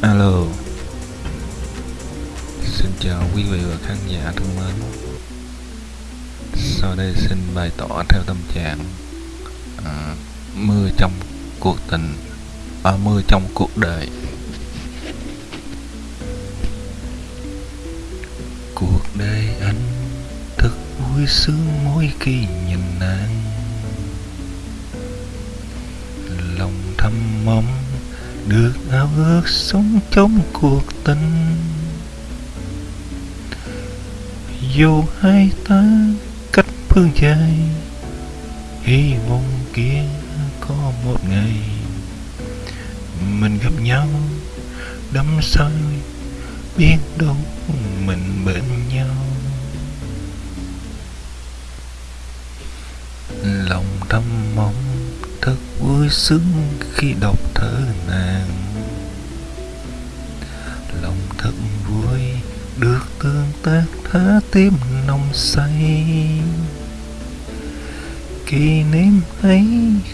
Alo. Xin chào quý vị và khán giả thân mến. Sau đây xin bày tỏ theo tâm trạng à, Mưa trong cuộc tình à, Mưa trong cuộc đời. Cuộc đời anh thật vui sướng mỗi khi nhìn nàng Lòng thầm mong được ao ước sống trong cuộc tình. Dù hai ta cách phương dài, hy vọng kia có một ngày mình gặp nhau đắm say, biết đâu mình bên nhau. Lòng thầm mong thật vui sướng khi đọc thơ nàng. Lòng thật vui được tương tác thá tim nồng say. Kỷ niệm ấy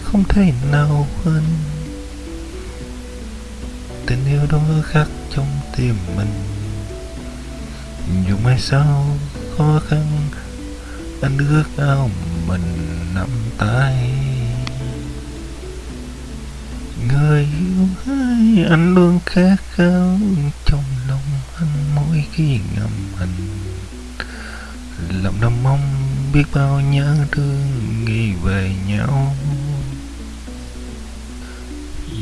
không thể nào quên. Tình yêu đó khắc trong tim mình. Dù mai sau khó khăn, anh ước ao mình nắm tay người yêu ơi anh luôn khát khao. Trong lòng anh mỗi khi ngầm hình lòng đâm mong biết bao nhớ thương nghĩ về nhau.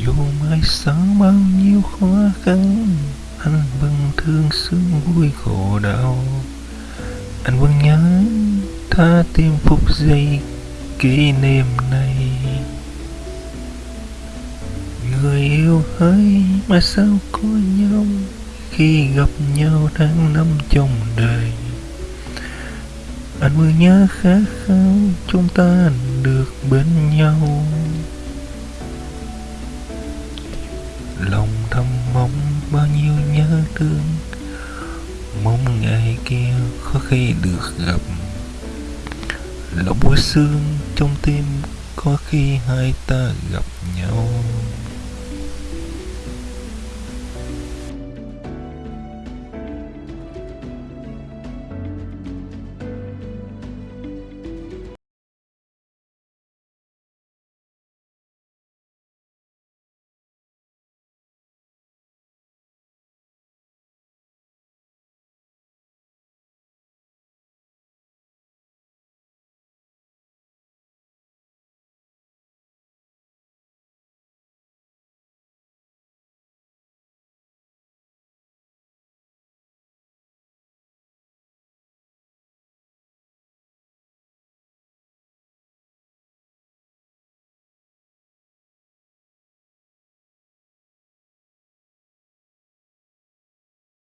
Dù mai sau bao nhiêu khó khăn, anh vẫn thương sướng vui khổ đau. Anh vẫn nhớ tha tim phút giây kỷ niệm này người yêu ơi, mà sao có nhau? Khi gặp nhau tháng năm trong đời, anh vừa nhớ khát khao chúng ta được bên nhau. Lòng thầm mong bao nhiêu nhớ thương, mong ngày kia có khi được gặp. Lòng buổi sương trong tim có khi hai ta gặp nhau.